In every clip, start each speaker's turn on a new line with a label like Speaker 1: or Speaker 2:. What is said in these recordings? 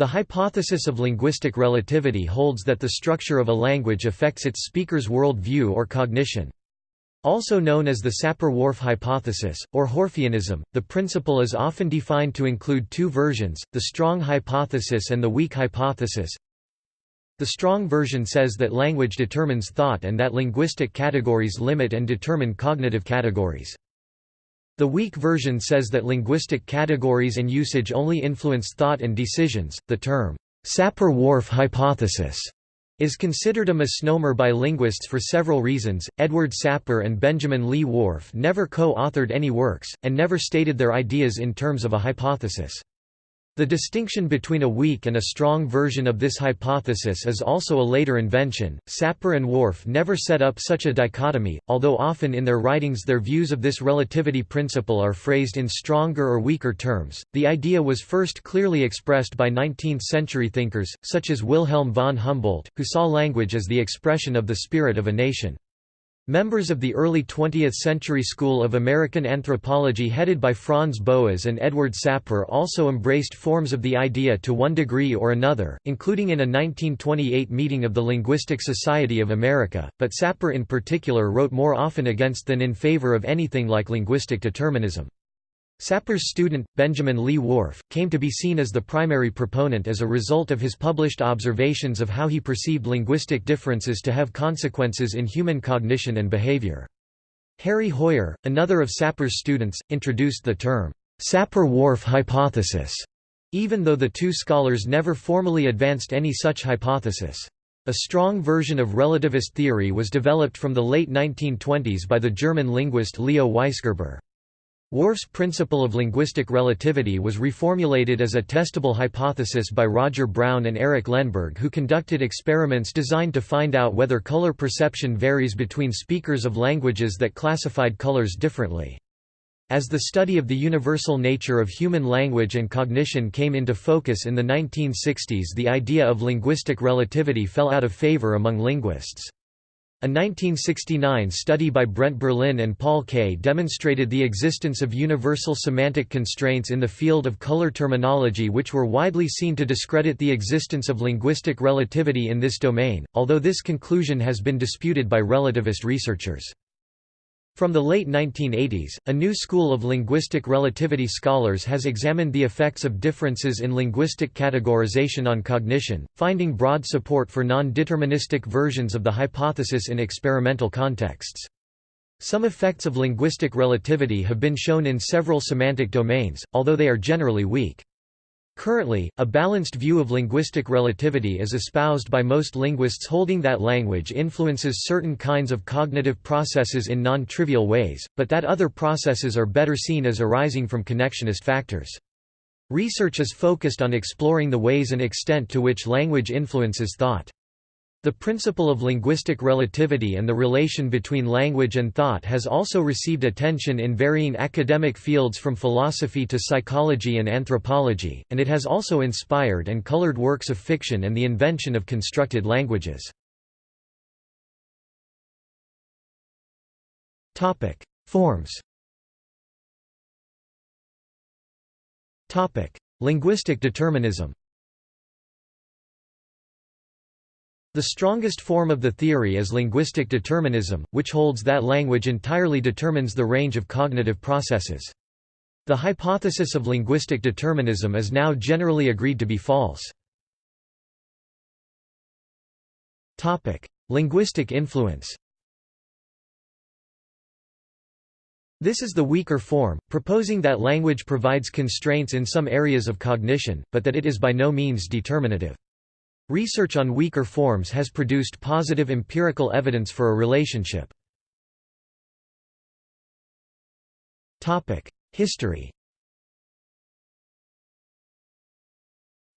Speaker 1: The hypothesis of linguistic relativity holds that the structure of a language affects its speaker's world view or cognition. Also known as the Sapir-Whorf hypothesis, or Whorfianism, the principle is often defined to include two versions, the strong hypothesis and the weak hypothesis. The strong version says that language determines thought and that linguistic categories limit and determine cognitive categories. The weak version says that linguistic categories and usage only influence thought and decisions. The term, Sapir-Whorf hypothesis, is considered a misnomer by linguists for several reasons. Edward Sapir and Benjamin Lee Whorf never co authored any works, and never stated their ideas in terms of a hypothesis. The distinction between a weak and a strong version of this hypothesis is also a later invention. Sapir and Whorf never set up such a dichotomy, although often in their writings their views of this relativity principle are phrased in stronger or weaker terms. The idea was first clearly expressed by 19th century thinkers, such as Wilhelm von Humboldt, who saw language as the expression of the spirit of a nation. Members of the early 20th-century school of American anthropology headed by Franz Boas and Edward Sapir also embraced forms of the idea to one degree or another, including in a 1928 meeting of the Linguistic Society of America, but Sapir in particular wrote more often against than in favor of anything like linguistic determinism. Sapir's student, Benjamin Lee Whorf, came to be seen as the primary proponent as a result of his published observations of how he perceived linguistic differences to have consequences in human cognition and behavior. Harry Hoijer, another of Sapir's students, introduced the term, Sapir-Whorf hypothesis, even though the two scholars never formally advanced any such hypothesis. A strong version of relativist theory was developed from the late 1920s by the German linguist Leo Weisgerber. Whorf's principle of linguistic relativity was reformulated as a testable hypothesis by Roger Brown and Eric Lenneberg who conducted experiments designed to find out whether color perception varies between speakers of languages that classified colors differently. As the study of the universal nature of human language and cognition came into focus in the 1960s the idea of linguistic relativity fell out of favor among linguists. A 1969 study by Brent Berlin and Paul Kay demonstrated the existence of universal semantic constraints in the field of color terminology which were widely seen to discredit the existence of linguistic relativity in this domain, although this conclusion has been disputed by relativist researchers. From the late 1980s, a new school of linguistic relativity scholars has examined the effects of differences in linguistic categorization on cognition, finding broad support for non-deterministic versions of the hypothesis in experimental contexts. Some effects of linguistic relativity have been shown in several semantic domains, although they are generally weak. Currently, a balanced view of linguistic relativity is espoused by most linguists holding that language influences certain kinds of cognitive processes in non-trivial ways, but that other processes are better seen as arising from connectionist factors. Research is focused on exploring the ways and extent to which language influences thought. The principle of linguistic relativity and the relation between language and thought has also received attention in varying academic fields from philosophy to psychology and anthropology, and it has also inspired and colored works of fiction and the invention of constructed languages. Forms Linguistic determinism The strongest form of the theory is linguistic determinism, which holds that language entirely determines the range of cognitive processes. The hypothesis of linguistic determinism is now generally agreed to be false. Linguistic influence This is the weaker form, proposing that language provides constraints in some areas of cognition, but that it is by no means determinative. Research on weaker forms has produced positive empirical evidence for a relationship. History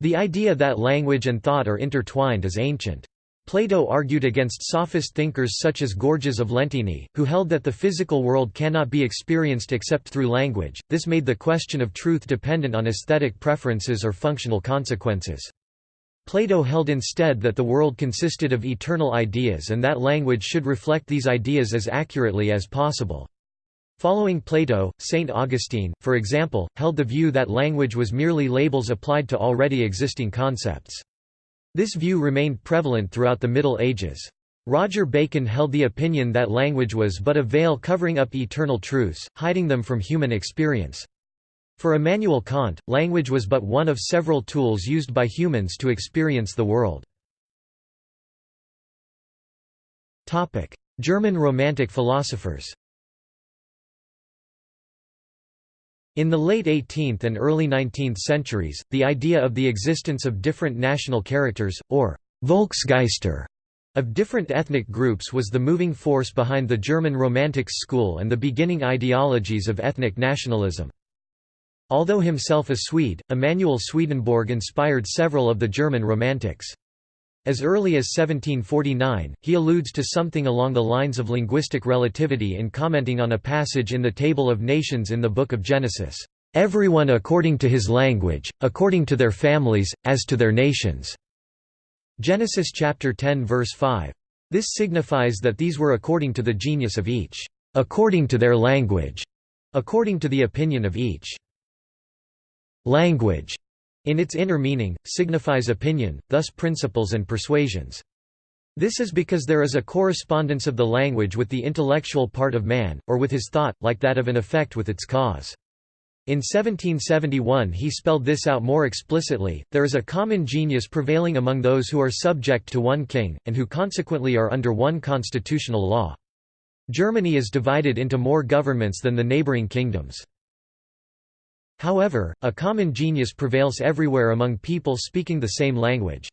Speaker 1: The idea that language and thought are intertwined is ancient. Plato argued against sophist thinkers such as Gorgias of Leontini, who held that the physical world cannot be experienced except through language. This made the question of truth dependent on aesthetic preferences or functional consequences. Plato held instead that the world consisted of eternal ideas and that language should reflect these ideas as accurately as possible. Following Plato, St. Augustine, for example, held the view that language was merely labels applied to already existing concepts. This view remained prevalent throughout the Middle Ages. Roger Bacon held the opinion that language was but a veil covering up eternal truths, hiding them from human experience. For Immanuel Kant, language was but one of several tools used by humans to experience the world. German Romantic philosophers In the late 18th and early 19th centuries, the idea of the existence of different national characters, or Volksgeister, of different ethnic groups was the moving force behind the German Romantics school and the beginning ideologies of ethnic nationalism. Although himself a Swede, Emanuel Swedenborg inspired several of the German Romantics. As early as 1749, he alludes to something along the lines of linguistic relativity in commenting on a passage in the Table of Nations in the Book of Genesis, "...everyone according to his language, according to their families, as to their nations." Genesis chapter 10 verse 5. This signifies that these were according to the genius of each, according to their language, according to the opinion of each. Language in its inner meaning, signifies opinion, thus principles and persuasions. This is because there is a correspondence of the language with the intellectual part of man, or with his thought, like that of an effect with its cause. In 1771 he spelled this out more explicitly, there is a common genius prevailing among those who are subject to one king, and who consequently are under one constitutional law. Germany is divided into more governments than the neighbouring kingdoms. However, a common genius prevails everywhere among people speaking the same language.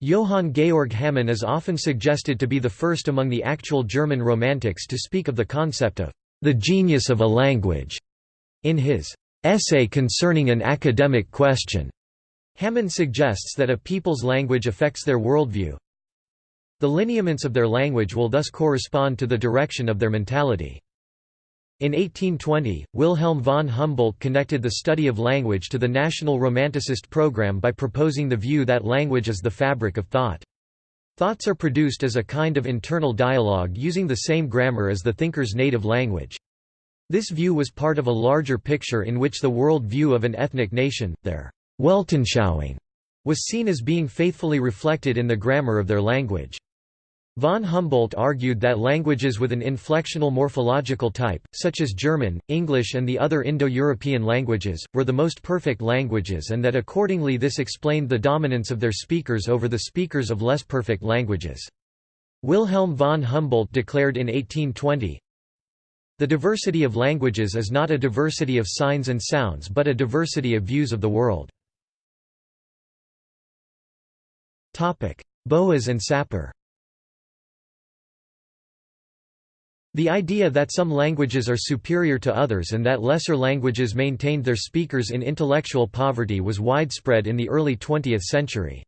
Speaker 1: Johann Georg Hamann is often suggested to be the first among the actual German Romantics to speak of the concept of the genius of a language. In his essay concerning an academic question, Hamann suggests that a people's language affects their worldview. The lineaments of their language will thus correspond to the direction of their mentality. In 1820, Wilhelm von Humboldt connected the study of language to the National Romanticist program by proposing the view that language is the fabric of thought. Thoughts are produced as a kind of internal dialogue using the same grammar as the thinker's native language. This view was part of a larger picture in which the world view of an ethnic nation, their Weltanschauung, was seen as being faithfully reflected in the grammar of their language. Von Humboldt argued that languages with an inflectional morphological type, such as German, English and the other Indo-European languages, were the most perfect languages and that accordingly this explained the dominance of their speakers over the speakers of less perfect languages. Wilhelm von Humboldt declared in 1820, The diversity of languages is not a diversity of signs and sounds but a diversity of views of the world. Boas and Sapir The idea that some languages are superior to others and that lesser languages maintained their speakers in intellectual poverty was widespread in the early 20th century.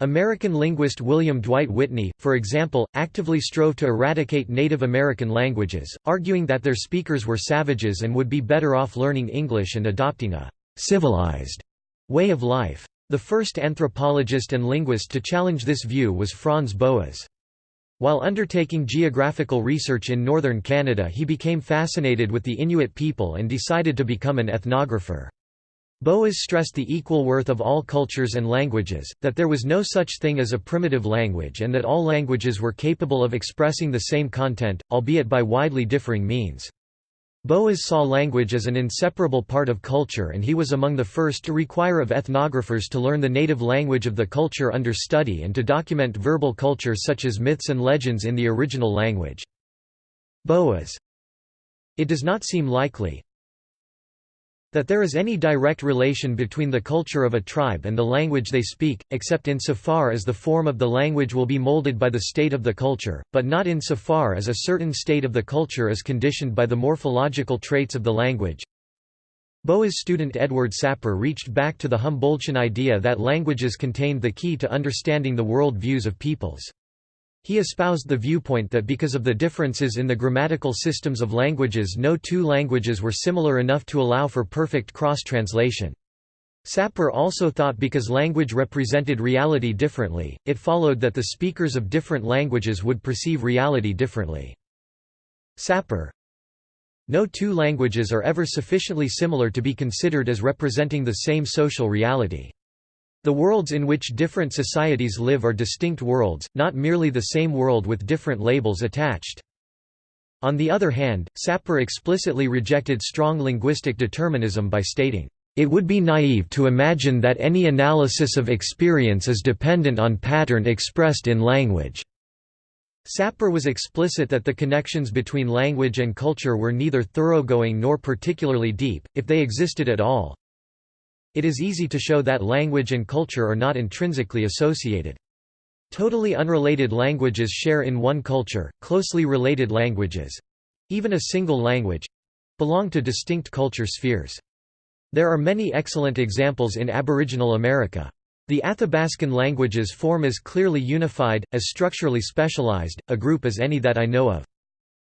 Speaker 1: American linguist William Dwight Whitney, for example, actively strove to eradicate Native American languages, arguing that their speakers were savages and would be better off learning English and adopting a «civilized» way of life. The first anthropologist and linguist to challenge this view was Franz Boas. While undertaking geographical research in northern Canada he became fascinated with the Inuit people and decided to become an ethnographer. Boas stressed the equal worth of all cultures and languages, that there was no such thing as a primitive language and that all languages were capable of expressing the same content, albeit by widely differing means. Boas saw language as an inseparable part of culture and he was among the first to require of ethnographers to learn the native language of the culture under study and to document verbal culture such as myths and legends in the original language. Boas. It does not seem likely, that there is any direct relation between the culture of a tribe and the language they speak, except insofar as the form of the language will be molded by the state of the culture, but not insofar as a certain state of the culture is conditioned by the morphological traits of the language. Boas student Edward Sapir reached back to the Humboldtian idea that languages contained the key to understanding the world views of peoples. He espoused the viewpoint that because of the differences in the grammatical systems of languages no two languages were similar enough to allow for perfect cross-translation. Sapir also thought because language represented reality differently, it followed that the speakers of different languages would perceive reality differently. Sapir No two languages are ever sufficiently similar to be considered as representing the same social reality. The worlds in which different societies live are distinct worlds, not merely the same world with different labels attached. On the other hand, Sapir explicitly rejected strong linguistic determinism by stating, "...it would be naive to imagine that any analysis of experience is dependent on pattern expressed in language." Sapir was explicit that the connections between language and culture were neither thoroughgoing nor particularly deep, if they existed at all. It is easy to show that language and culture are not intrinsically associated. Totally unrelated languages share in one culture, closely related languages—even a single language—belong to distinct culture spheres. There are many excellent examples in Aboriginal America. The Athabascan languages form as clearly unified, as structurally specialized, a group as any that I know of.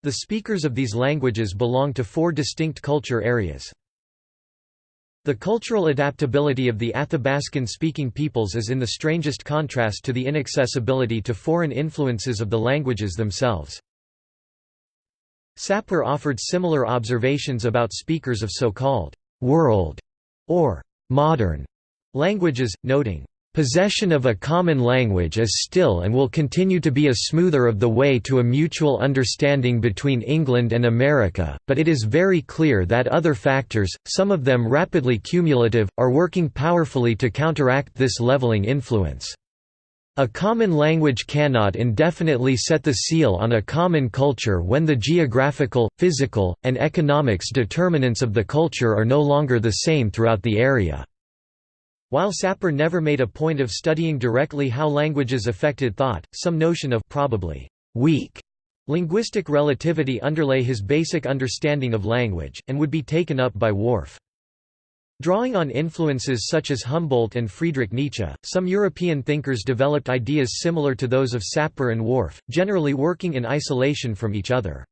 Speaker 1: The speakers of these languages belong to four distinct culture areas. The cultural adaptability of the Athabascan-speaking peoples is in the strangest contrast to the inaccessibility to foreign influences of the languages themselves. Sapir offered similar observations about speakers of so-called «world» or «modern» languages, noting, Possession of a common language is still and will continue to be a smoother of the way to a mutual understanding between England and America, but it is very clear that other factors, some of them rapidly cumulative, are working powerfully to counteract this leveling influence. A common language cannot indefinitely set the seal on a common culture when the geographical, physical, and economics determinants of the culture are no longer the same throughout the area. While Sapir never made a point of studying directly how languages affected thought, some notion of probably weak linguistic relativity underlay his basic understanding of language, and would be taken up by Whorf. Drawing on influences such as Humboldt and Friedrich Nietzsche, some European thinkers developed ideas similar to those of Sapir and Whorf, generally working in isolation from each other.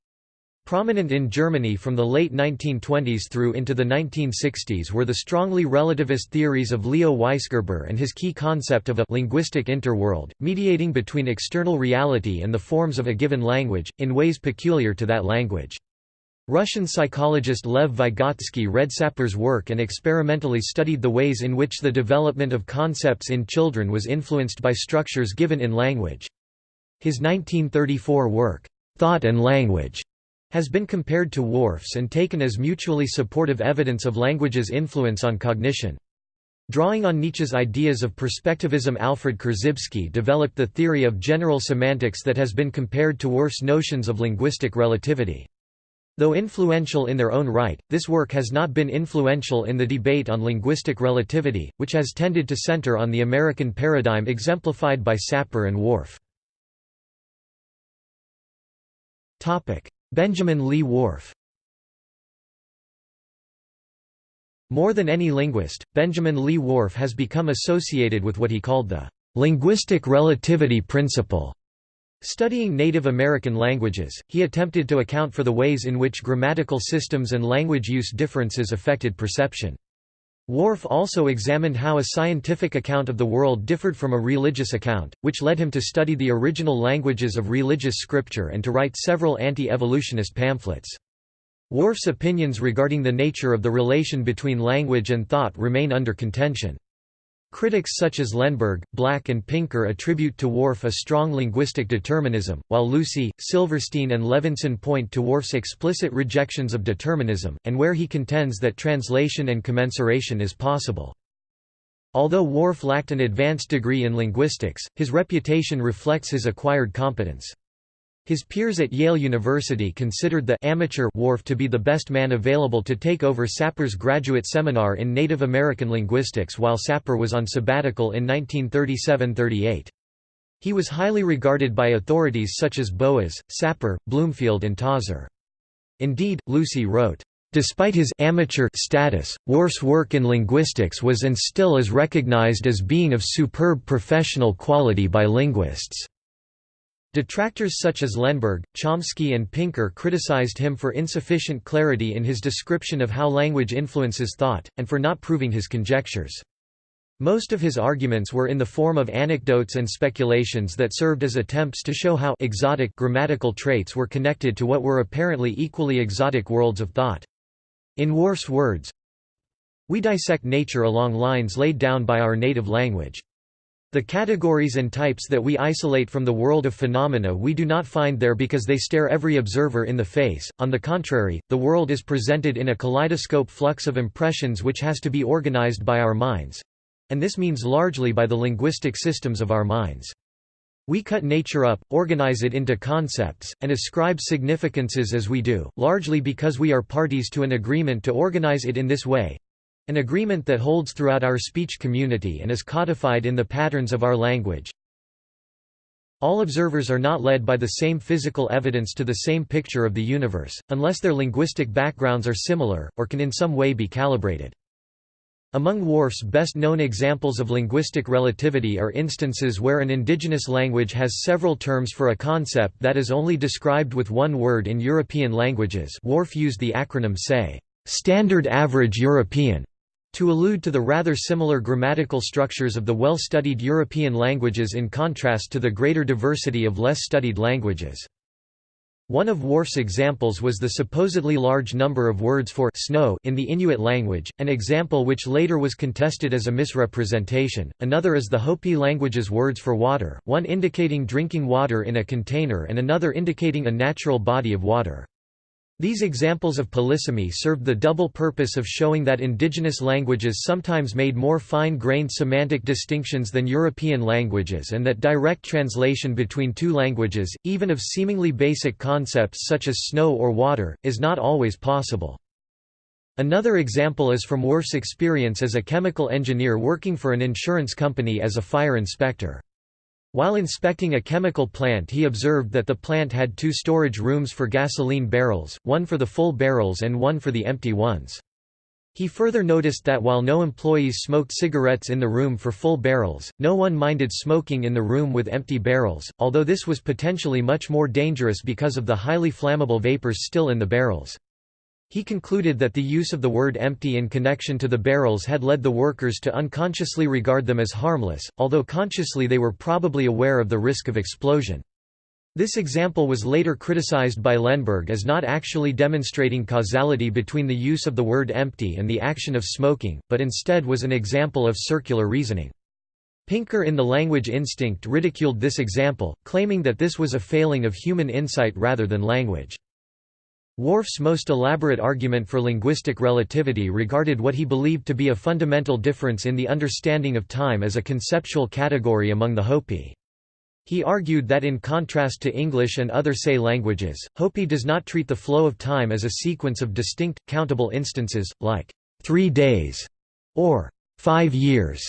Speaker 1: Prominent in Germany from the late 1920s through into the 1960s were the strongly relativist theories of Leo Weisgerber and his key concept of a linguistic interworld, mediating between external reality and the forms of a given language, in ways peculiar to that language. Russian psychologist Lev Vygotsky read Sapir's work and experimentally studied the ways in which the development of concepts in children was influenced by structures given in language. His 1934 work, Thought and Language, has been compared to Whorf's and taken as mutually supportive evidence of language's influence on cognition. Drawing on Nietzsche's ideas of perspectivism Alfred Korzybski developed the theory of general semantics that has been compared to Whorf's notions of linguistic relativity. Though influential in their own right, this work has not been influential in the debate on linguistic relativity, which has tended to center on the American paradigm exemplified by Sapir and Whorf. Benjamin Lee Whorf More than any linguist, Benjamin Lee Whorf has become associated with what he called the linguistic relativity principle. Studying Native American languages, he attempted to account for the ways in which grammatical systems and language use differences affected perception. Whorf also examined how a scientific account of the world differed from a religious account, which led him to study the original languages of religious scripture and to write several anti-evolutionist pamphlets. Whorf's opinions regarding the nature of the relation between language and thought remain under contention. Critics such as Lenneberg, Black and Pinker attribute to Whorf a strong linguistic determinism, while Lucy, Silverstein and Levinson point to Whorf's explicit rejections of determinism, and where he contends that translation and commensuration is possible. Although Whorf lacked an advanced degree in linguistics, his reputation reflects his acquired competence. His peers at Yale University considered the amateur Whorf to be the best man available to take over Sapir's graduate seminar in Native American linguistics while Sapir was on sabbatical in 1937–38. He was highly regarded by authorities such as Boas, Sapir, Bloomfield and Tozzer. Indeed, Lucy wrote, Despite his amateur status, Whorf's work in linguistics was and still is recognized as being of superb professional quality by linguists. Detractors such as Lenneberg, Chomsky and Pinker criticized him for insufficient clarity in his description of how language influences thought, and for not proving his conjectures. Most of his arguments were in the form of anecdotes and speculations that served as attempts to show how exotic grammatical traits were connected to what were apparently equally exotic worlds of thought. In Whorf's words, We dissect nature along lines laid down by our native language. The categories and types that we isolate from the world of phenomena we do not find there because they stare every observer in the face, on the contrary, the world is presented in a kaleidoscope flux of impressions which has to be organized by our minds. And this means largely by the linguistic systems of our minds. We cut nature up, organize it into concepts, and ascribe significances as we do, largely because we are parties to an agreement to organize it in this way, an agreement that holds throughout our speech community and is codified in the patterns of our language. All observers are not led by the same physical evidence to the same picture of the universe, unless their linguistic backgrounds are similar, or can in some way be calibrated. Among Whorf's best-known examples of linguistic relativity are instances where an indigenous language has several terms for a concept that is only described with one word in European languages Whorf used the acronym SAY, Standard Average European, to allude to the rather similar grammatical structures of the well-studied European languages in contrast to the greater diversity of less studied languages. One of Whorf's examples was the supposedly large number of words for snow in the Inuit language, an example which later was contested as a misrepresentation. Another is the Hopi language's words for water, one indicating drinking water in a container and another indicating a natural body of water. These examples of polysemy served the double purpose of showing that indigenous languages sometimes made more fine-grained semantic distinctions than European languages and that direct translation between two languages, even of seemingly basic concepts such as snow or water, is not always possible. Another example is from Whorf's experience as a chemical engineer working for an insurance company as a fire inspector. While inspecting a chemical plant he observed that the plant had two storage rooms for gasoline barrels, one for the full barrels and one for the empty ones. He further noticed that while no employees smoked cigarettes in the room for full barrels, no one minded smoking in the room with empty barrels, although this was potentially much more dangerous because of the highly flammable vapors still in the barrels. He concluded that the use of the word empty in connection to the barrels had led the workers to unconsciously regard them as harmless, although consciously they were probably aware of the risk of explosion. This example was later criticized by Lenneberg as not actually demonstrating causality between the use of the word empty and the action of smoking, but instead was an example of circular reasoning. Pinker in The Language Instinct ridiculed this example, claiming that this was a failing of human insight rather than language. Whorf's most elaborate argument for linguistic relativity regarded what he believed to be a fundamental difference in the understanding of time as a conceptual category among the Hopi. He argued that in contrast to English and other Say languages, Hopi does not treat the flow of time as a sequence of distinct, countable instances, like three days or five years,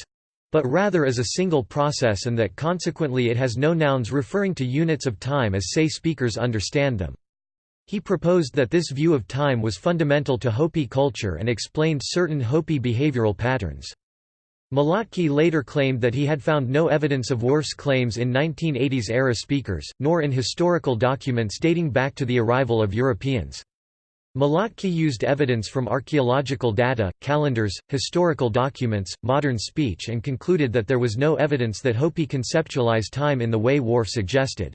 Speaker 1: but rather as a single process and that consequently it has no nouns referring to units of time as Say speakers understand them. He proposed that this view of time was fundamental to Hopi culture and explained certain Hopi behavioral patterns. Malotki later claimed that he had found no evidence of Whorf's claims in 1980s-era speakers, nor in historical documents dating back to the arrival of Europeans. Malotki used evidence from archaeological data, calendars, historical documents, modern speech and concluded that there was no evidence that Hopi conceptualized time in the way Whorf suggested.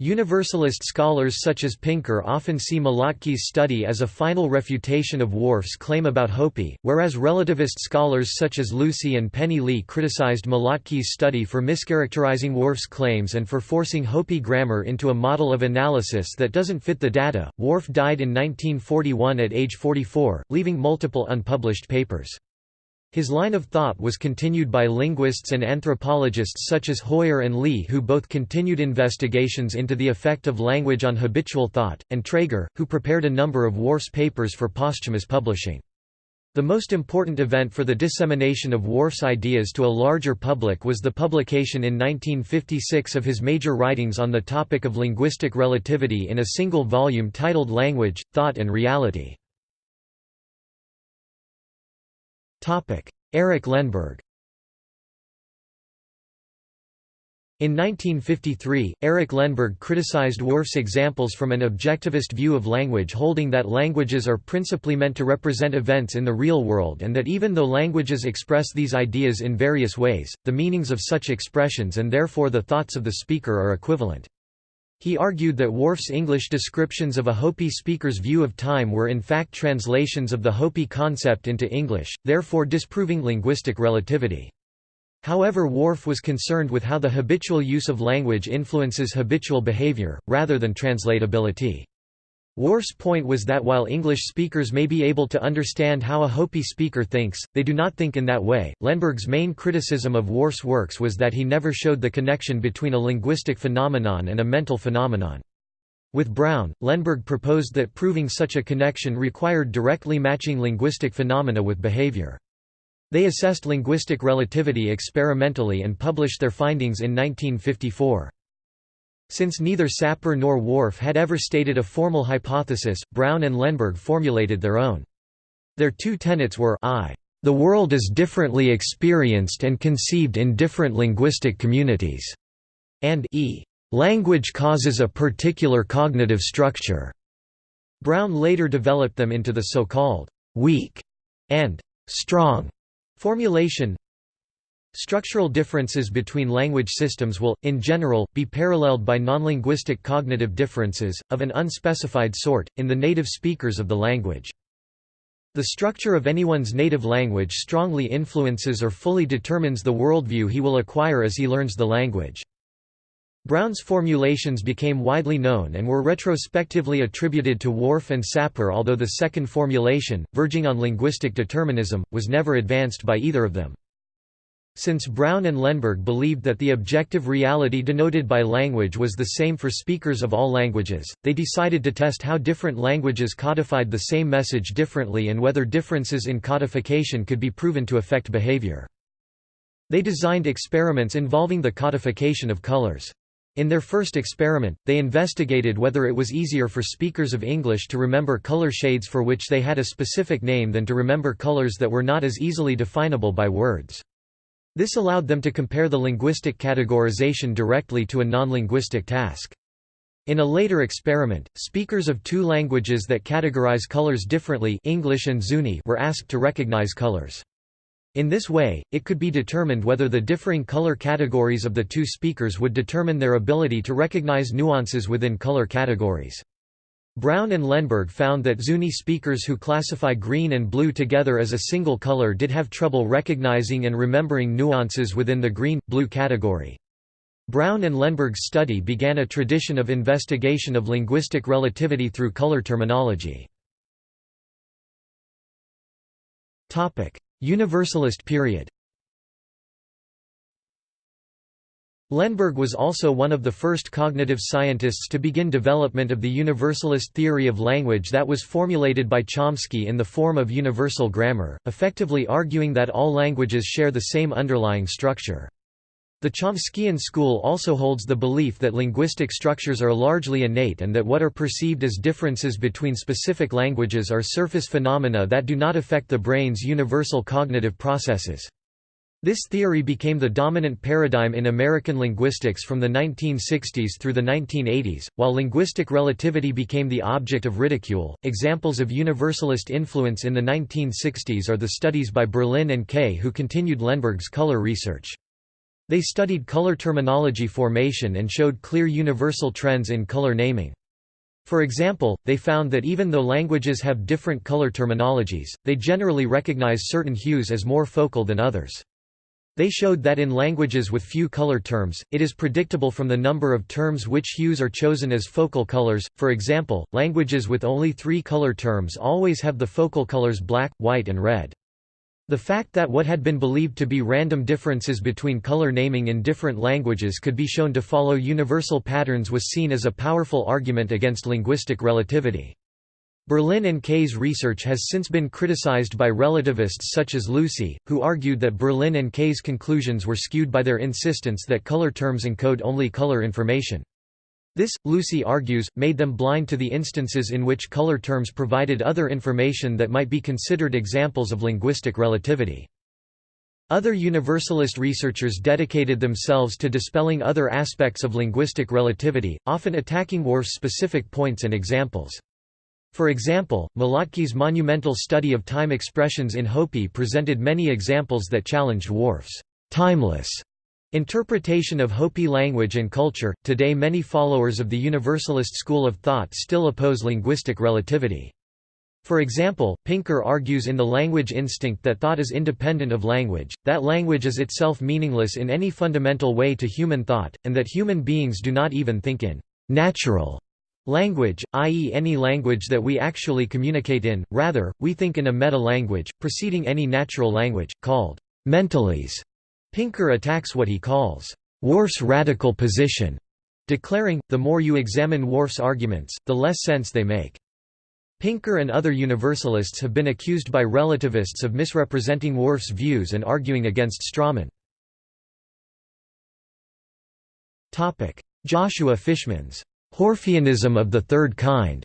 Speaker 1: Universalist scholars such as Pinker often see Malotki's study as a final refutation of Whorf's claim about Hopi, whereas relativist scholars such as Lucy and Penny Lee criticized Malotki's study for mischaracterizing Whorf's claims and for forcing Hopi grammar into a model of analysis that doesn't fit the data. Whorf died in 1941 at age 44, leaving multiple unpublished papers. His line of thought was continued by linguists and anthropologists such as Hoijer and Lee who both continued investigations into the effect of language on habitual thought, and Trager, who prepared a number of Whorf's papers for posthumous publishing. The most important event for the dissemination of Whorf's ideas to a larger public was the publication in 1956 of his major writings on the topic of linguistic relativity in a single volume titled Language, Thought and Reality. Erich Lenneberg In 1953, Eric Lenneberg criticized Whorf's examples from an objectivist view of language holding that languages are principally meant to represent events in the real world and that even though languages express these ideas in various ways, the meanings of such expressions and therefore the thoughts of the speaker are equivalent. He argued that Whorf's English descriptions of a Hopi speaker's view of time were in fact translations of the Hopi concept into English, therefore disproving linguistic relativity. However Whorf was concerned with how the habitual use of language influences habitual behavior, rather than translatability. Whorf's point was that while English speakers may be able to understand how a Hopi speaker thinks, they do not think in that way. Lenneberg's main criticism of Whorf's works was that he never showed the connection between a linguistic phenomenon and a mental phenomenon. With Brown, Lenneberg proposed that proving such a connection required directly matching linguistic phenomena with behavior. They assessed linguistic relativity experimentally and published their findings in 1954. Since neither Sapir nor Whorf had ever stated a formal hypothesis, Brown and Lenneberg formulated their own. Their two tenets were I. The world is differently experienced and conceived in different linguistic communities, and e. Language causes a particular cognitive structure. Brown later developed them into the so-called weak and strong Formulation Structural differences between language systems will, in general, be paralleled by nonlinguistic cognitive differences, of an unspecified sort, in the native speakers of the language. The structure of anyone's native language strongly influences or fully determines the worldview he will acquire as he learns the language. Brown's formulations became widely known and were retrospectively attributed to Whorf and Sapir although the second formulation, verging on linguistic determinism, was never advanced by either of them. Since Brown and Lenneberg believed that the objective reality denoted by language was the same for speakers of all languages, they decided to test how different languages codified the same message differently and whether differences in codification could be proven to affect behavior. They designed experiments involving the codification of colors. In their first experiment, they investigated whether it was easier for speakers of English to remember color shades for which they had a specific name than to remember colors that were not as easily definable by words. This allowed them to compare the linguistic categorization directly to a non-linguistic task. In a later experiment, speakers of two languages that categorize colors differently English and Zuni were asked to recognize colors. In this way, it could be determined whether the differing color categories of the two speakers would determine their ability to recognize nuances within color categories. Brown and Lenneberg found that Zuni speakers who classify green and blue together as a single color did have trouble recognizing and remembering nuances within the green-blue category. Brown and Lenneberg's study began a tradition of investigation of linguistic relativity through color terminology. Universalist period Lenneberg was also one of the first cognitive scientists to begin development of the universalist theory of language that was formulated by Chomsky in the form of universal grammar, effectively arguing that all languages share the same underlying structure. The Chomskyan school also holds the belief that linguistic structures are largely innate and that what are perceived as differences between specific languages are surface phenomena that do not affect the brain's universal cognitive processes. This theory became the dominant paradigm in American linguistics from the 1960s through the 1980s, while linguistic relativity became the object of ridicule. Examples of universalist influence in the 1960s are the studies by Berlin and Kay, who continued Lenneberg's color research. They studied color terminology formation and showed clear universal trends in color naming. For example, they found that even though languages have different color terminologies, they generally recognize certain hues as more focal than others. They showed that in languages with few color terms, it is predictable from the number of terms which hues are chosen as focal colors. For example, languages with only three color terms always have the focal colors black, white, and red. The fact that what had been believed to be random differences between color naming in different languages could be shown to follow universal patterns was seen as a powerful argument against linguistic relativity. Berlin and Kay's research has since been criticized by relativists such as Lucy, who argued that Berlin and Kay's conclusions were skewed by their insistence that color terms encode only color information. This, Lucy argues, made them blind to the instances in which color terms provided other information that might be considered examples of linguistic relativity. Other Universalist researchers dedicated themselves to dispelling other aspects of linguistic relativity, often attacking Whorf's specific points and examples. For example, Malotki's monumental study of time expressions in Hopi presented many examples that challenged Whorf's timeless interpretation of Hopi language and culture. Today, many followers of the Universalist school of thought still oppose linguistic relativity. For example, Pinker argues in The Language Instinct that thought is independent of language, that language is itself meaningless in any fundamental way to human thought, and that human beings do not even think in natural language, i.e. any language that we actually communicate in, rather, we think in a meta-language, preceding any natural language, called mentalese. Pinker attacks what he calls Whorf's radical position, declaring, the more you examine Whorf's arguments, the less sense they make. Pinker and other Universalists have been accused by relativists of misrepresenting Whorf's views and arguing against Strawman. Joshua Fishman's Whorfianism of the third kind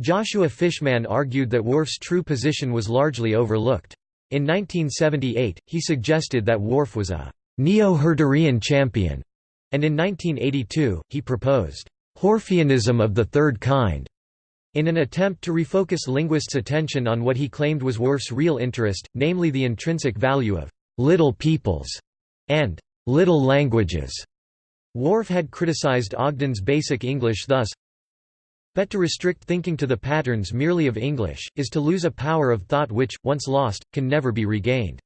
Speaker 1: Joshua Fishman argued that Whorf's true position was largely overlooked. In 1978, he suggested that Whorf was a neo-Herderian champion, and in 1982, he proposed Whorfianism of the third kind, in an attempt to refocus linguists' attention on what he claimed was Whorf's real interest, namely the intrinsic value of little peoples and little languages. Whorf had criticized Ogden's basic English thus, but to restrict thinking to the patterns merely of English, is to lose a power of thought which, once lost, can never be regained.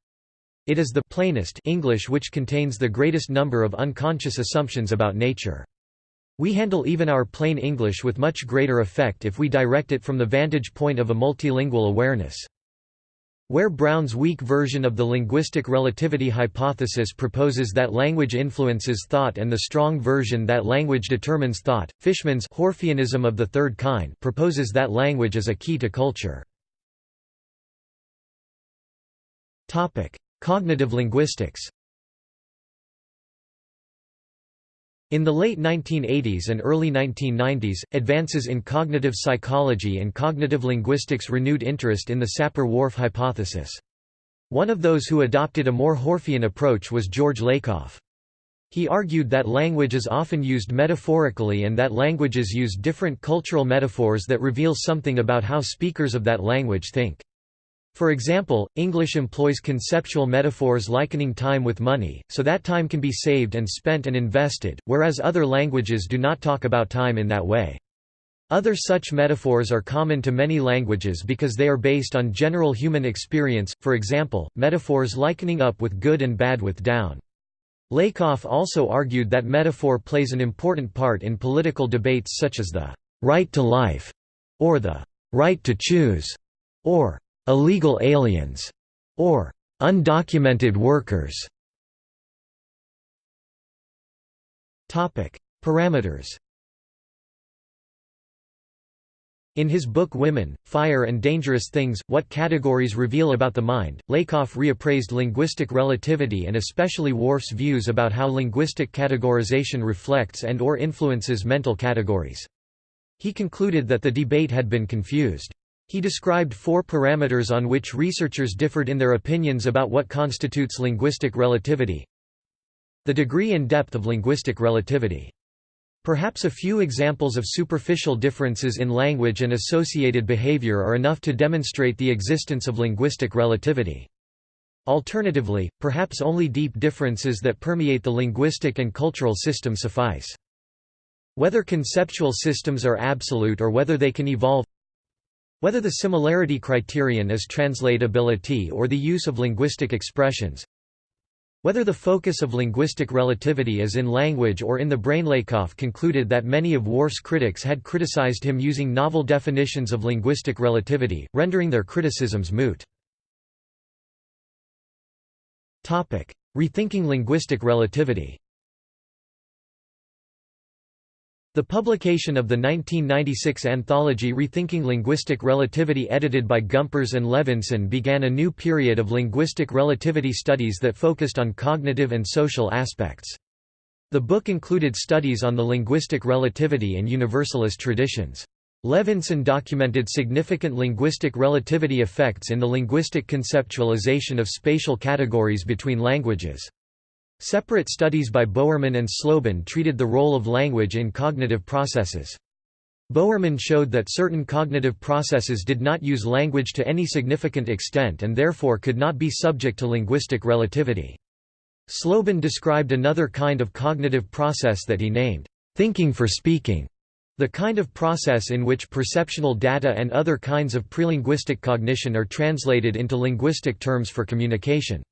Speaker 1: It is the plainest English which contains the greatest number of unconscious assumptions about nature. We handle even our plain English with much greater effect if we direct it from the vantage point of a multilingual awareness. Where Brown's weak version of the linguistic relativity hypothesis proposes that language influences thought and the strong version that language determines thought, Fishman's Whorfianism of the third kind proposes that language is a key to culture. Cognitive linguistics In the late 1980s and early 1990s, advances in cognitive psychology and cognitive linguistics renewed interest in the Sapir-Whorf hypothesis. One of those who adopted a more Whorfian approach was George Lakoff. He argued that language is often used metaphorically and that languages use different cultural metaphors that reveal something about how speakers of that language think. For example, English employs conceptual metaphors likening time with money, so that time can be saved and spent and invested, whereas other languages do not talk about time in that way. Other such metaphors are common to many languages because they are based on general human experience, for example, metaphors likening up with good and bad with down. Lakoff also argued that metaphor plays an important part in political debates such as the «right to life» or the «right to choose» or illegal aliens, or undocumented workers. Topic: Parameters. In his book Women, Fire and Dangerous Things, What Categories Reveal About the Mind, Lakoff reappraised linguistic relativity and especially Whorf's views about how linguistic categorization reflects and or influences mental categories. He concluded that the debate had been confused. He described four parameters on which researchers differed in their opinions about what constitutes linguistic relativity. The degree and depth of linguistic relativity. Perhaps a few examples of superficial differences in language and associated behavior are enough to demonstrate the existence of linguistic relativity. Alternatively, perhaps only deep differences that permeate the linguistic and cultural system suffice. Whether conceptual systems are absolute or whether they can evolve whether the similarity criterion is translatability or the use of linguistic expressions, whether the focus of linguistic relativity is in language or in the brain Lakoff concluded that many of Whorf's critics had criticized him using novel definitions of linguistic relativity, rendering their criticisms moot. Rethinking linguistic relativity The publication of the 1996 anthology Rethinking Linguistic Relativity edited by Gumperz and Levinson began a new period of linguistic relativity studies that focused on cognitive and social aspects. The book included studies on the linguistic relativity and universalist traditions. Levinson documented significant linguistic relativity effects in the linguistic conceptualization of spatial categories between languages. Separate studies by Bowerman and Slobin treated the role of language in cognitive processes. Bowerman showed that certain cognitive processes did not use language to any significant extent and therefore could not be subject to linguistic relativity. Slobin described another kind of cognitive process that he named, thinking for speaking. The kind of process in which perceptual data and other kinds of prelinguistic cognition are translated into linguistic terms for communication.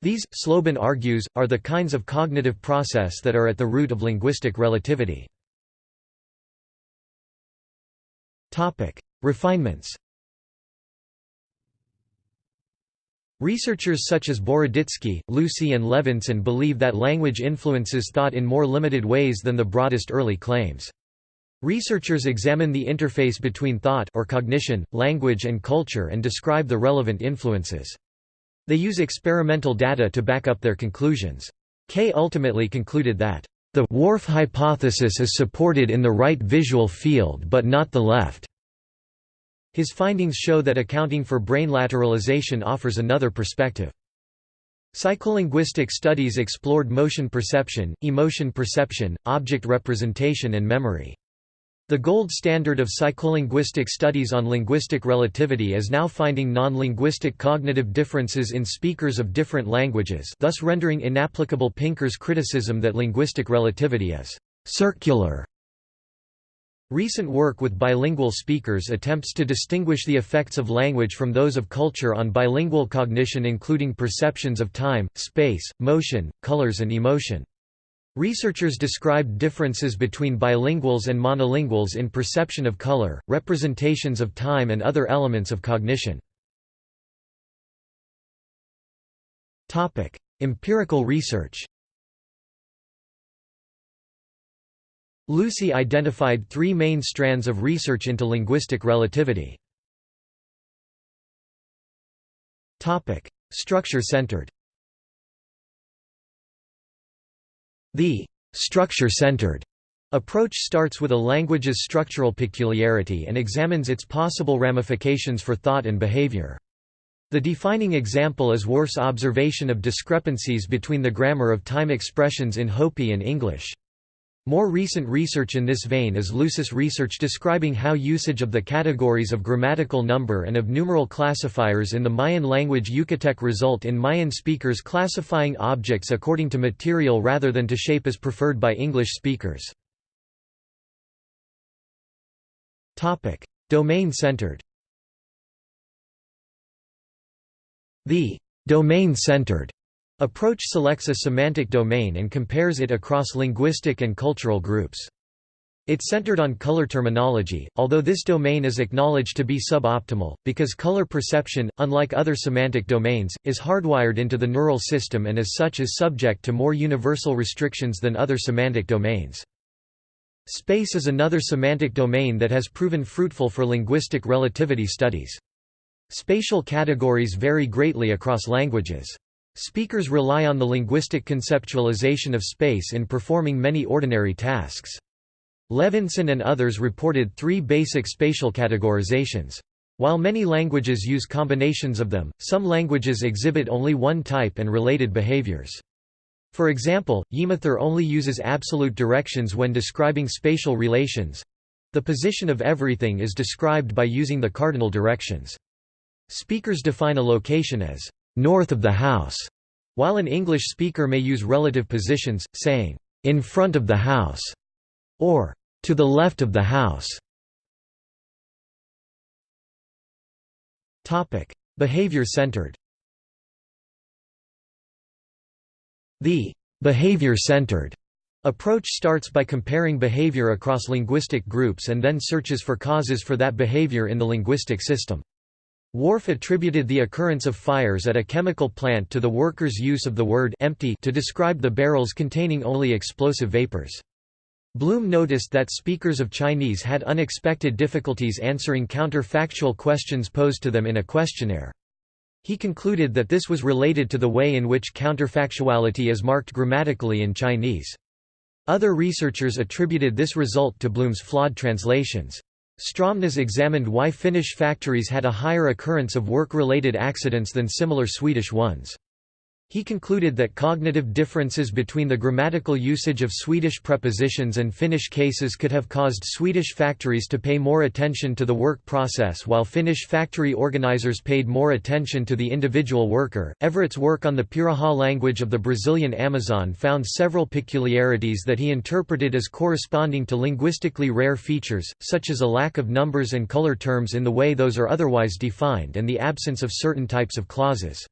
Speaker 1: These, Slobin argues, are the kinds of cognitive process that are at the root of linguistic relativity. Refinements Researchers such as Boroditsky, Lucy and Levinson believe that language influences thought in more limited ways than the broadest early claims. Researchers examine the interface between thought or cognition, language and culture and describe the relevant influences. They use experimental data to back up their conclusions. Kay ultimately concluded that, "...the Whorf hypothesis is supported in the right visual field but not the left." His findings show that accounting for brain lateralization offers another perspective. Psycholinguistic studies explored motion perception, emotion perception, object representation and memory. The gold standard of psycholinguistic studies on linguistic relativity is now finding non-linguistic cognitive differences in speakers of different languages thus rendering inapplicable Pinker's criticism that linguistic relativity is «circular». Recent work with bilingual speakers attempts to distinguish the effects of language from those of culture on bilingual cognition including perceptions of time, space, motion, colors and emotion. Researchers described differences between bilinguals and monolinguals in perception of color, representations of time and other elements of cognition. Empirical research Lucy identified three main strands of research into linguistic relativity. Structure-centered The structure-centered approach starts with a language's structural peculiarity and examines its possible ramifications for thought and behavior. The defining example is Whorf's observation of discrepancies between the grammar of time expressions in Hopi and English. More recent research in this vein is Lucy's research describing how usage of the categories of grammatical number and of numeral classifiers in the Mayan language Yucatec result in Mayan speakers classifying objects according to material rather than to shape as preferred by English speakers. Domain-centered The domain-centered Approach selects a semantic domain and compares it across linguistic and cultural groups. It centered on color terminology, although this domain is acknowledged to be suboptimal, because color perception, unlike other semantic domains, is hardwired into the neural system and as such is subject to more universal restrictions than other semantic domains. Space is another semantic domain that has proven fruitful for linguistic relativity studies. Spatial categories vary greatly across languages. Speakers rely on the linguistic conceptualization of space in performing many ordinary tasks. Levinson and others reported three basic spatial categorizations. While many languages use combinations of them, some languages exhibit only one type and related behaviors. For example, Yimithirr only uses absolute directions when describing spatial relations. The position of everything is described by using the cardinal directions. Speakers define a location as north of the house, while an English speaker may use relative positions, saying, in front of the house, or to the left of the house. Behavior-centered The behavior-centered approach starts by comparing behavior across linguistic groups and then searches for causes for that behavior in the linguistic system. Whorf attributed the occurrence of fires at a chemical plant to the workers' use of the word empty to describe the barrels containing only explosive vapors. Bloom noticed that speakers of Chinese had unexpected difficulties answering counterfactual questions posed to them in a questionnaire. He concluded that this was related to the way in which counterfactuality is marked grammatically in Chinese. Other researchers attributed this result to Bloom's flawed translations. Strømnes examined why Finnish factories had a higher occurrence of work-related accidents than similar Swedish ones. He concluded that cognitive differences between the grammatical usage of Swedish prepositions and Finnish cases could have caused Swedish factories to pay more attention to the work process while Finnish factory organizers paid more attention to the individual worker. Everett's work on the Piraha language of the Brazilian Amazon found several peculiarities that he interpreted as corresponding to linguistically rare features, such as a lack of numbers and color terms in the way those are otherwise defined and the absence of certain types of clauses.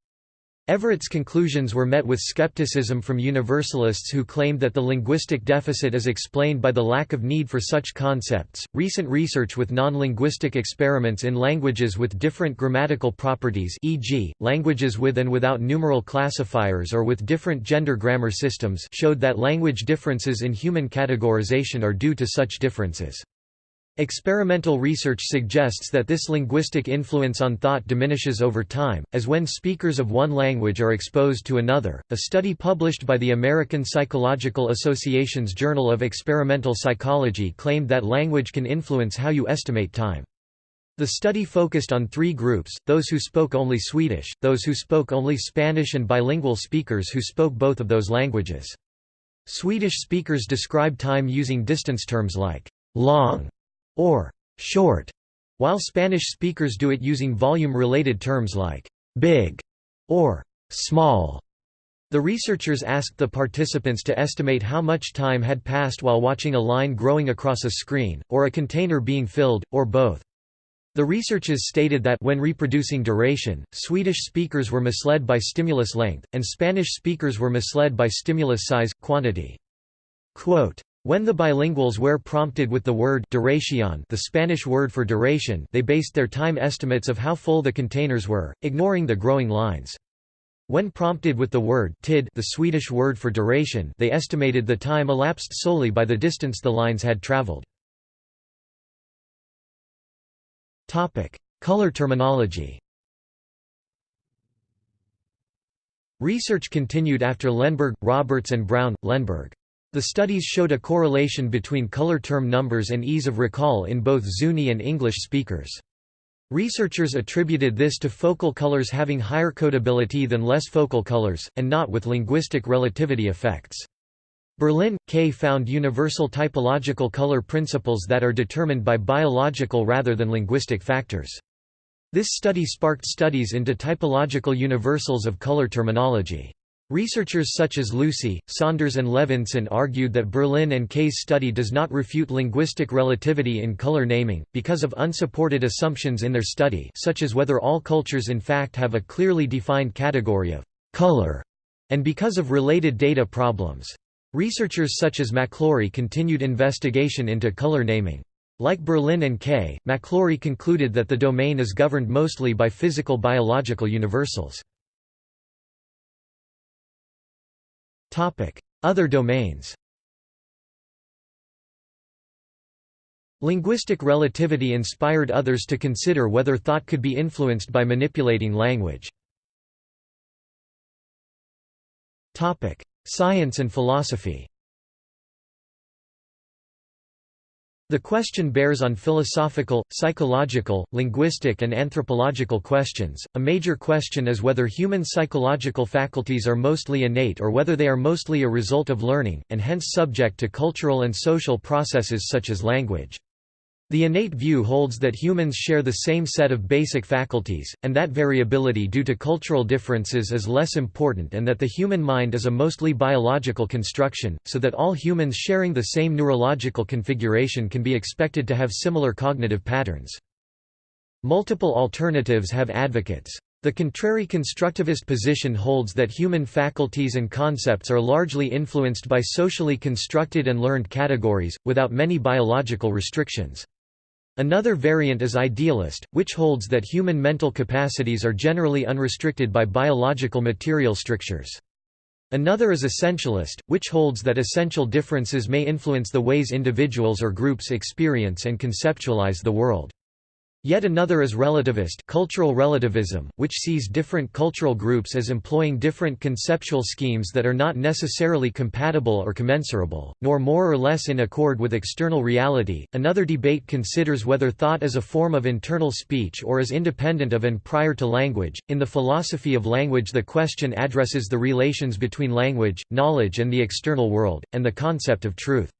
Speaker 1: Everett's conclusions were met with skepticism from universalists who claimed that the linguistic deficit is explained by the lack of need for such concepts. Recent research with non-linguistic experiments in languages with different grammatical properties, e.g., languages with and without numeral classifiers or with different gender grammar systems, showed that language differences in human categorization are due to such differences. Experimental research suggests that this linguistic influence on thought diminishes over time, as when speakers of one language are exposed to another. A study published by the American Psychological Association's Journal of Experimental Psychology claimed that language can influence how you estimate time. The study focused on three groups, those who spoke only Swedish, those who spoke only Spanish and bilingual speakers who spoke both of those languages. Swedish speakers describe time using distance terms like long or short, while Spanish speakers do it using volume-related terms like big or small. The researchers asked the participants to estimate how much time had passed while watching a line growing across a screen, or a container being filled, or both. The researchers stated that when reproducing duration, Swedish speakers were misled by stimulus length, and Spanish speakers were misled by stimulus size, quantity. Quote, when the bilinguals were prompted with the word duración the Spanish word for duration they based their time estimates of how full the containers were, ignoring the growing lines. When prompted with the word tid the Swedish word for duration they estimated the time elapsed solely by the distance the lines had traveled. Color terminology Research continued after Lenneberg, Roberts and Brown, Lenneberg. The studies showed a correlation between color term numbers and ease of recall in both Zuni and English speakers. Researchers attributed this to focal colors having higher codability than less focal colors, and not with linguistic relativity effects. Berlin, Kay found universal typological color principles that are determined by biological rather than linguistic factors. This study sparked studies into typological universals of color terminology. Researchers such as Lucy, Saunders and Levinson argued that Berlin and Kay's study does not refute linguistic relativity in color naming, because of unsupported assumptions in their study such as whether all cultures in fact have a clearly defined category of «color» and because of related data problems. Researchers such as MacLaury continued investigation into color naming. Like Berlin and Kay, MacLaury concluded that the domain is governed mostly by physical biological universals. Other domains Linguistic relativity inspired others to consider whether thought could be influenced by manipulating language. Science and philosophy The question bears on philosophical, psychological, linguistic and anthropological questions. A major question is whether human psychological faculties are mostly innate or whether they are mostly a result of learning, and hence subject to cultural and social processes such as language. The innate view holds that humans share the same set of basic faculties, and that variability due to cultural differences is less important and that the human mind is a mostly biological construction, so that all humans sharing the same neurological configuration can be expected to have similar cognitive patterns. Multiple alternatives have advocates. The contrary constructivist position holds that human faculties and concepts are largely influenced by socially constructed and learned categories, without many biological restrictions. Another variant is idealist, which holds that human mental capacities are generally unrestricted by biological material strictures. Another is essentialist, which holds that essential differences may influence the ways individuals or groups experience and conceptualize the world. Yet another is relativist cultural relativism, which sees different cultural groups as employing different conceptual schemes that are not necessarily compatible or commensurable, nor more or less in accord with external reality. Another debate considers whether thought is a form of internal speech or is independent of and prior to language. In the philosophy of language, the question addresses the relations between language, knowledge, and the external world, and the concept of truth.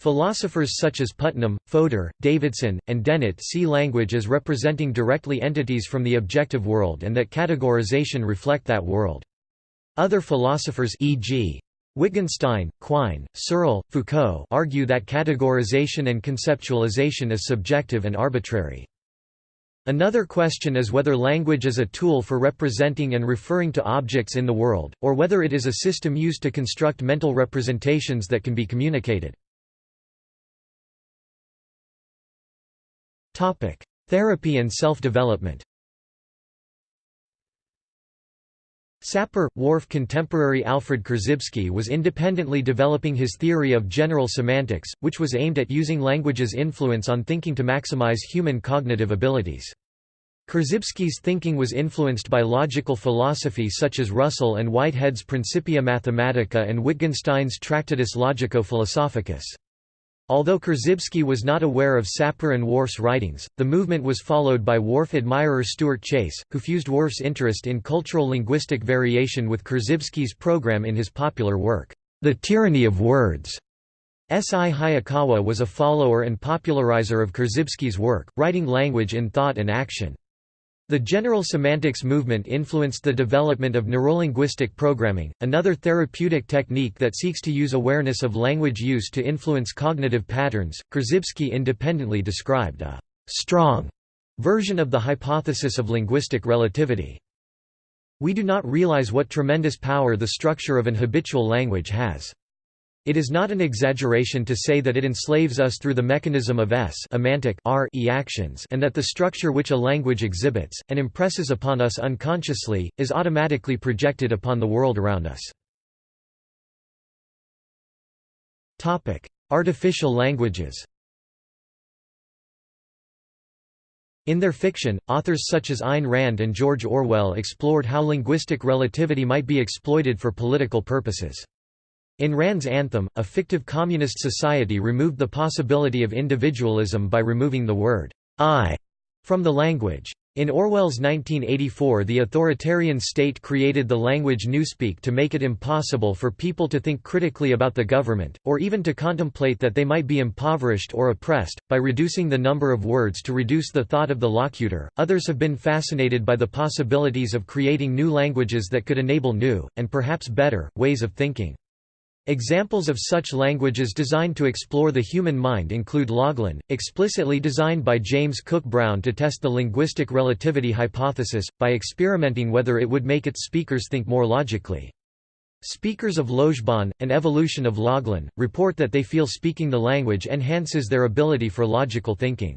Speaker 1: Philosophers such as Putnam, Fodor, Davidson, and Dennett see language as representing directly entities from the objective world and that categorization reflect that world. Other philosophers e.g. Wittgenstein, Quine, Searle, Foucault argue that categorization and conceptualization is subjective and arbitrary. Another question is whether language is a tool for representing and referring to objects in the world, or whether it is a system used to construct mental representations that can be communicated. Topic: Therapy and self-development. Sapir, Whorf contemporary Alfred Korzybski was independently developing his theory of general semantics, which was aimed at using language's influence on thinking to maximize human cognitive abilities. Korzybski's thinking was influenced by logical philosophy such as Russell and Whitehead's Principia Mathematica and Wittgenstein's Tractatus Logico-Philosophicus. Although Korzybski was not aware of Sapir and Whorf's writings, the movement was followed by Whorf admirer Stuart Chase, who fused Whorf's interest in cultural linguistic variation with Korzybski's program in his popular work, The Tyranny of Words. S.I. Hayakawa was a follower and popularizer of Korzybski's work, writing language in thought and action. The general semantics movement influenced the development of neurolinguistic programming, another therapeutic technique that seeks to use awareness of language use to influence cognitive patterns. Korzybski independently described a strong version of the hypothesis of linguistic relativity. We do not realize what tremendous power the structure of an habitual language has. It is not an exaggeration to say that it enslaves us through the mechanism of S emantic R e actions and that the structure which a language exhibits, and impresses upon us unconsciously, is automatically projected upon the world around us. Artificial languages In their fiction, authors such as Ayn Rand and George Orwell explored how linguistic relativity might be exploited for political purposes. In Rand's Anthem, a fictive communist society removed the possibility of individualism by removing the word I from the language. In Orwell's 1984 the authoritarian state created the language Newspeak to make it impossible for people to think critically about the government, or even to contemplate that they might be impoverished or oppressed, by reducing the number of words to reduce the thought of the locutor. Others have been fascinated by the possibilities of creating new languages that could enable new, and perhaps better, ways of thinking. Examples of such languages designed to explore the human mind include Loglan, explicitly designed by James Cook Brown to test the linguistic relativity hypothesis, by experimenting whether it would make its speakers think more logically. Speakers of Lojban, an evolution of Loglan, report that they feel speaking the language enhances their ability for logical thinking.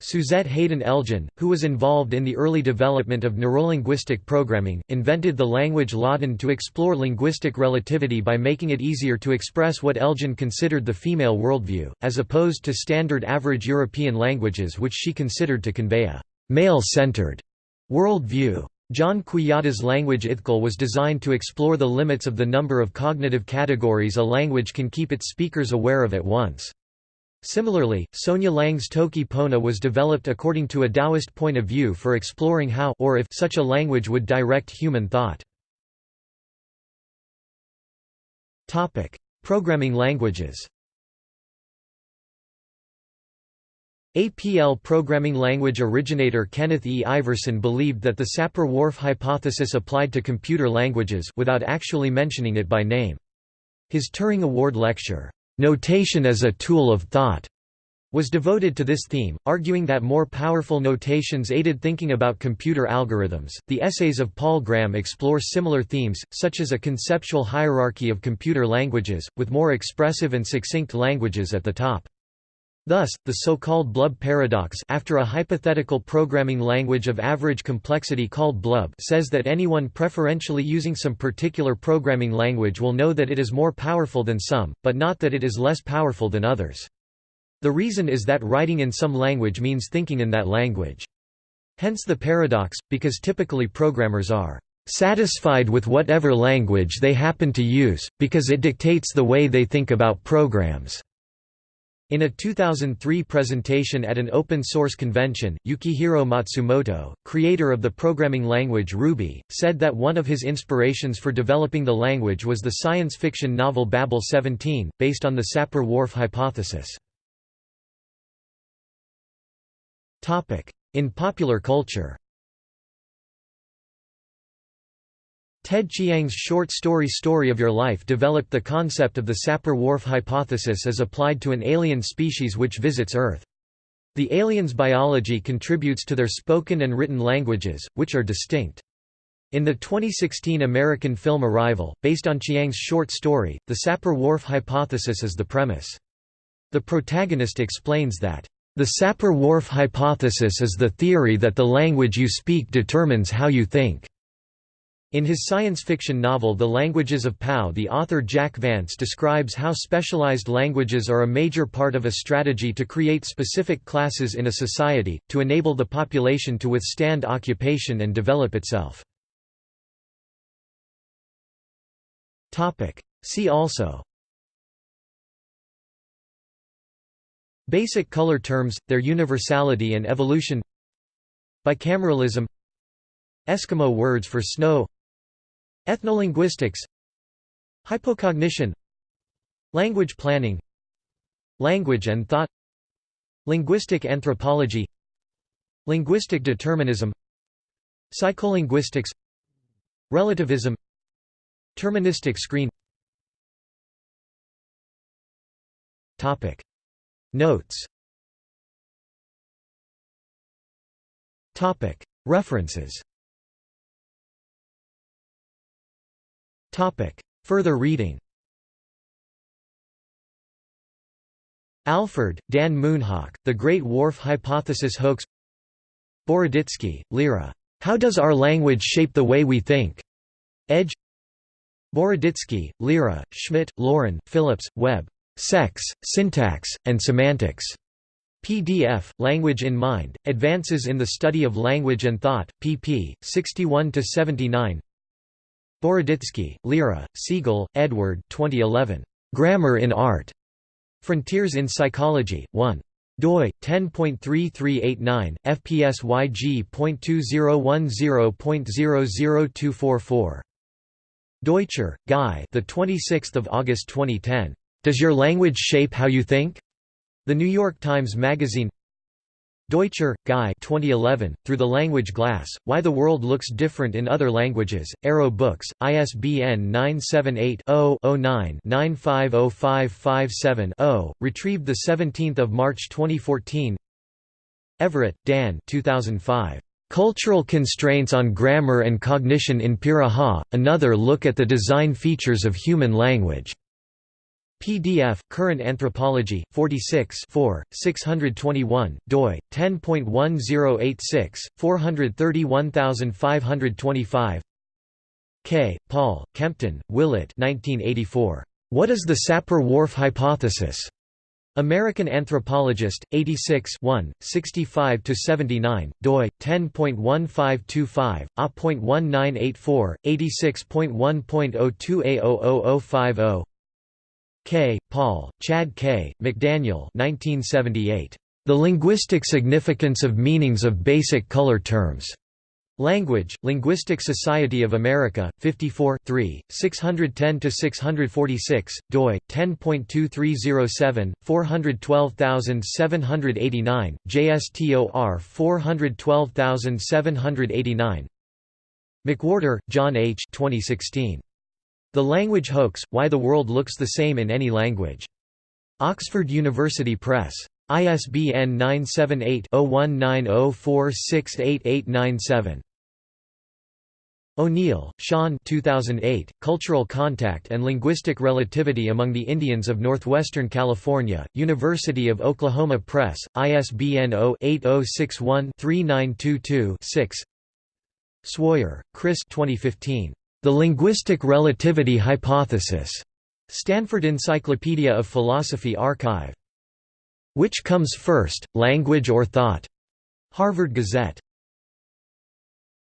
Speaker 1: Suzette Haden Elgin, who was involved in the early development of neurolinguistic programming, invented the language Láadan to explore linguistic relativity by making it easier to express what Elgin considered the female worldview, as opposed to standard average European languages which she considered to convey a male-centered worldview. John Quijada's language Ithkuil was designed to explore the limits of the number of cognitive categories a language can keep its speakers aware of at once. Similarly, Sonja Lang's Toki Pona was developed according to a Taoist point of view for exploring how or if such a language would direct human thought. Topic: Programming languages. APL programming language originator Kenneth E. Iverson believed that the Sapir-Whorf hypothesis applied to computer languages without actually mentioning it by name. His Turing Award lecture, Notation as a tool of thought was devoted to this theme, arguing that more powerful notations aided thinking about computer algorithms. The essays of Paul Graham explore similar themes, such as a conceptual hierarchy of computer languages, with more expressive and succinct languages at the top. Thus, the so-called Blub paradox after a hypothetical programming language of average complexity called Blub says that anyone preferentially using some particular programming language will know that it is more powerful than some, but not that it is less powerful than others. The reason is that writing in some language means thinking in that language. Hence the paradox, because typically programmers are satisfied with whatever language they happen to use, because it dictates the way they think about programs. In a 2003 presentation at an open-source convention, Yukihiro Matsumoto, creator of the programming language Ruby, said that one of his inspirations for developing the language was the science fiction novel Babel 17, based on the Sapir-Whorf hypothesis. In popular culture Ted Chiang's short story Story of Your Life developed the concept of the Sapir-Whorf hypothesis as applied to an alien species which visits Earth. The alien's biology contributes to their spoken and written languages, which are distinct. In the 2016 American film Arrival, based on Chiang's short story, the Sapir-Whorf hypothesis is the premise. The protagonist explains that, "...the Sapir-Whorf hypothesis is the theory that the language you speak determines how you think." In his science fiction novel The Languages of Pao the author Jack Vance describes how specialized languages are a major part of a strategy to create specific classes in a society, to enable the population to withstand occupation and develop itself. See also Basic color terms, their universality and evolution Bicameralism Eskimo words for snow Ethnolinguistics Hypocognition Language planning Language and thought Linguistic anthropology Linguistic determinism Psycholinguistics Relativism Terministic screen. Topic. Notes. Topic. References Further reading Alford, Dan Moonhawk, The Great Whorf Hypothesis Hoax Boroditsky, Lera. How Does Our Language Shape the Way We Think? Edge Boroditsky, Lera, Schmidt, Lauren, Phillips, Webb. Sex, Syntax, and Semantics. PDF, Language in Mind, Advances in the Study of Language and Thought, pp. 61–79 Boroditsky, Lera, Siegel, Edward 2011. Grammar in Art. Frontiers in Psychology, 1 doi 10.3389 fpsyg.2010.00244 Deutscher, Guy. The 26th of August 2010. Does your language shape how you think? The New York Times Magazine. Deutscher, Guy 2011, Through the Language Glass, Why the World Looks Different in Other Languages, Arrow Books, ISBN 978-0-09-950557-0, retrieved 17 March 2014 Everett, Dan 2005. Cultural Constraints on Grammar and Cognition in Piraha, Another Look at the Design Features of Human Language. PDF, Current Anthropology, 46 4, 621, doi, 10.1086, 431525 Kay Paul, Kempton, Willett 1984. What is the Sapir-Whorf hypothesis? American Anthropologist, 86 65–79, doi, 10.1525, a.1984, 86.1.02a00050 Kay, Paul, Chad K., McDaniel 1978. The Linguistic Significance of Meanings of Basic Color Terms. Language, Linguistic Society of America, 54 610–646, doi, 10.2307, 412789, JSTOR 412789 McWhorter, John H. 2016. The Language Hoax, Why the World Looks the Same in Any Language. Oxford University Press. ISBN 978-0190468897. O'Neill, Sean 2008, Cultural Contact and Linguistic Relativity Among the Indians of Northwestern California, University of Oklahoma Press, ISBN 0-8061-3922-6 Swoyer, Chris 2015. The Linguistic Relativity Hypothesis. Stanford Encyclopedia of Philosophy Archive. Which comes first, language or thought? Harvard Gazette.